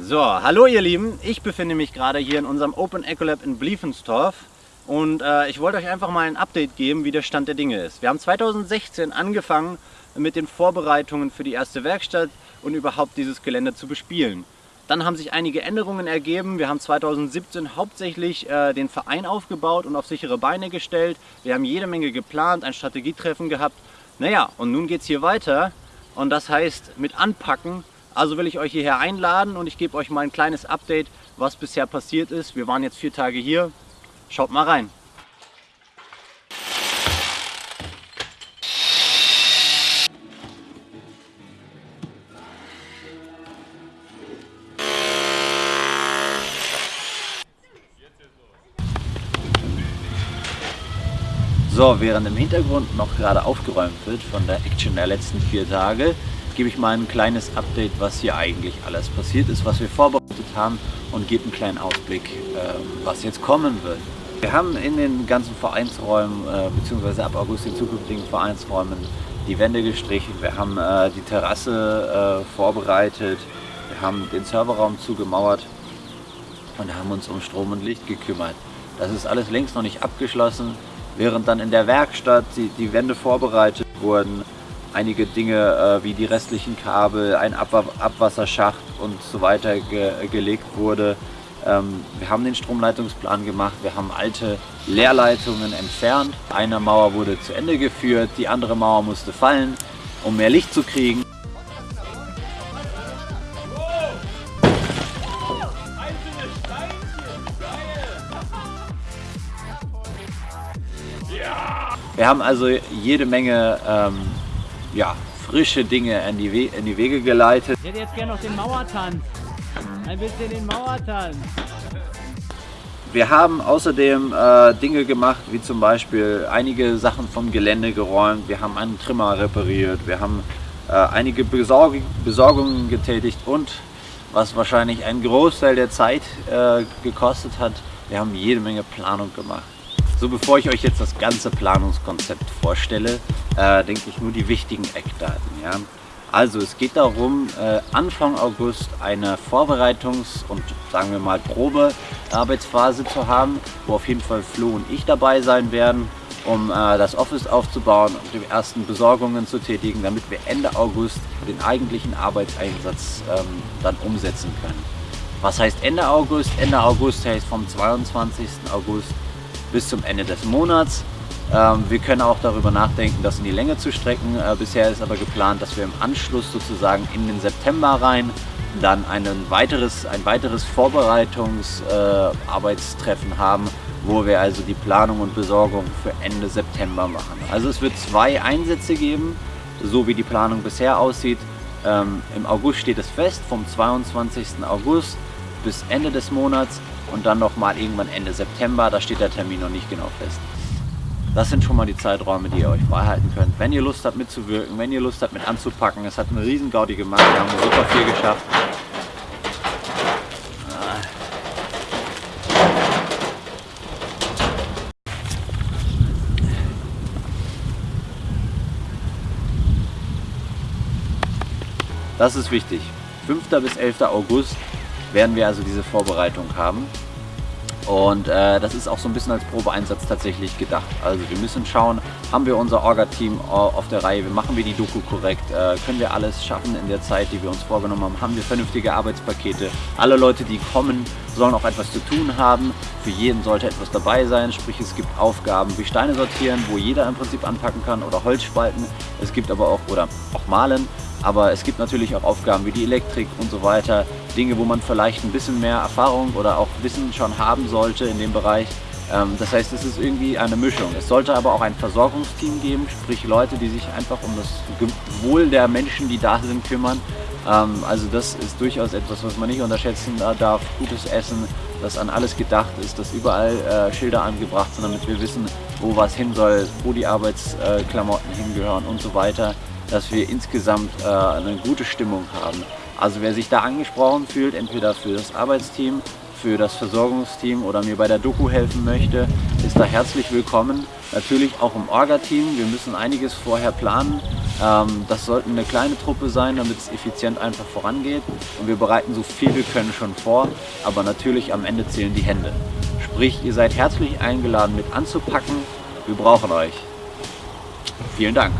So, hallo ihr Lieben, ich befinde mich gerade hier in unserem Open Ecolab in Bliefenstorf und äh, ich wollte euch einfach mal ein Update geben, wie der Stand der Dinge ist. Wir haben 2016 angefangen mit den Vorbereitungen für die erste Werkstatt und überhaupt dieses Gelände zu bespielen. Dann haben sich einige Änderungen ergeben. Wir haben 2017 hauptsächlich äh, den Verein aufgebaut und auf sichere Beine gestellt. Wir haben jede Menge geplant, ein Strategietreffen gehabt. Naja, und nun geht es hier weiter und das heißt mit Anpacken. Also will ich euch hierher einladen und ich gebe euch mal ein kleines Update, was bisher passiert ist. Wir waren jetzt vier Tage hier. Schaut mal rein. So, während im Hintergrund noch gerade aufgeräumt wird von der Action der letzten vier Tage, gebe ich mal ein kleines Update, was hier eigentlich alles passiert ist, was wir vorbereitet haben und gebe einen kleinen Ausblick, ähm, was jetzt kommen wird. Wir haben in den ganzen Vereinsräumen, äh, beziehungsweise ab August in zukünftigen Vereinsräumen, die Wände gestrichen, wir haben äh, die Terrasse äh, vorbereitet, wir haben den Serverraum zugemauert und haben uns um Strom und Licht gekümmert. Das ist alles längst noch nicht abgeschlossen während dann in der Werkstatt die, die Wände vorbereitet wurden, einige Dinge äh, wie die restlichen Kabel, ein Abwa Abwasserschacht und so weiter ge gelegt wurde. Ähm, wir haben den Stromleitungsplan gemacht, wir haben alte Leerleitungen entfernt. Eine Mauer wurde zu Ende geführt, die andere Mauer musste fallen, um mehr Licht zu kriegen. Wir haben also jede Menge ähm, ja, frische Dinge in die, We in die Wege geleitet. Ich hätte jetzt gerne noch den Mauertanz. Ein bisschen den Mauertanz. Wir haben außerdem äh, Dinge gemacht, wie zum Beispiel einige Sachen vom Gelände geräumt. Wir haben einen Trimmer repariert. Wir haben äh, einige Besorg Besorgungen getätigt und was wahrscheinlich einen Großteil der Zeit äh, gekostet hat, wir haben jede Menge Planung gemacht. So, bevor ich euch jetzt das ganze Planungskonzept vorstelle, äh, denke ich nur die wichtigen Eckdaten. Ja? Also es geht darum, äh, Anfang August eine Vorbereitungs- und sagen wir mal Probearbeitsphase zu haben, wo auf jeden Fall Flo und ich dabei sein werden, um äh, das Office aufzubauen und die ersten Besorgungen zu tätigen, damit wir Ende August den eigentlichen Arbeitseinsatz ähm, dann umsetzen können. Was heißt Ende August? Ende August heißt vom 22. August bis zum Ende des Monats. Ähm, wir können auch darüber nachdenken, das in die Länge zu strecken. Äh, bisher ist aber geplant, dass wir im Anschluss sozusagen in den September rein dann ein weiteres, ein weiteres Vorbereitungsarbeitstreffen äh, haben, wo wir also die Planung und Besorgung für Ende September machen. Also es wird zwei Einsätze geben, so wie die Planung bisher aussieht. Ähm, Im August steht es fest, vom 22. August bis Ende des Monats und dann nochmal irgendwann Ende September, da steht der Termin noch nicht genau fest. Das sind schon mal die Zeiträume, die ihr euch freihalten könnt. Wenn ihr Lust habt mitzuwirken, wenn ihr Lust habt mit anzupacken, es hat eine riesen Gaudi gemacht, wir haben super viel geschafft. Das ist wichtig. 5. bis 11. August werden wir also diese Vorbereitung haben. Und äh, das ist auch so ein bisschen als Probeeinsatz tatsächlich gedacht. Also wir müssen schauen, haben wir unser Orga-Team auf der Reihe, machen wir die Doku korrekt, äh, können wir alles schaffen in der Zeit, die wir uns vorgenommen haben, haben wir vernünftige Arbeitspakete. Alle Leute, die kommen, sollen auch etwas zu tun haben. Für jeden sollte etwas dabei sein, sprich es gibt Aufgaben wie Steine sortieren, wo jeder im Prinzip anpacken kann oder Holz spalten. Es gibt aber auch, oder auch malen, aber es gibt natürlich auch Aufgaben wie die Elektrik und so weiter. Dinge, wo man vielleicht ein bisschen mehr Erfahrung oder auch Wissen schon haben sollte in dem Bereich. Ähm, das heißt, es ist irgendwie eine Mischung. Es sollte aber auch ein Versorgungsteam geben, sprich Leute, die sich einfach um das Wohl der Menschen, die da sind, kümmern. Ähm, also das ist durchaus etwas, was man nicht unterschätzen darf. Gutes Essen, das an alles gedacht ist, dass überall äh, Schilder angebracht sind, damit wir wissen, wo was hin soll, wo die Arbeitsklamotten hingehören und so weiter dass wir insgesamt äh, eine gute Stimmung haben. Also wer sich da angesprochen fühlt, entweder für das Arbeitsteam, für das Versorgungsteam oder mir bei der Doku helfen möchte, ist da herzlich willkommen. Natürlich auch im Orga-Team. Wir müssen einiges vorher planen. Ähm, das sollte eine kleine Truppe sein, damit es effizient einfach vorangeht. Und wir bereiten so viel wir können schon vor, aber natürlich am Ende zählen die Hände. Sprich, ihr seid herzlich eingeladen mit anzupacken. Wir brauchen euch. Vielen Dank.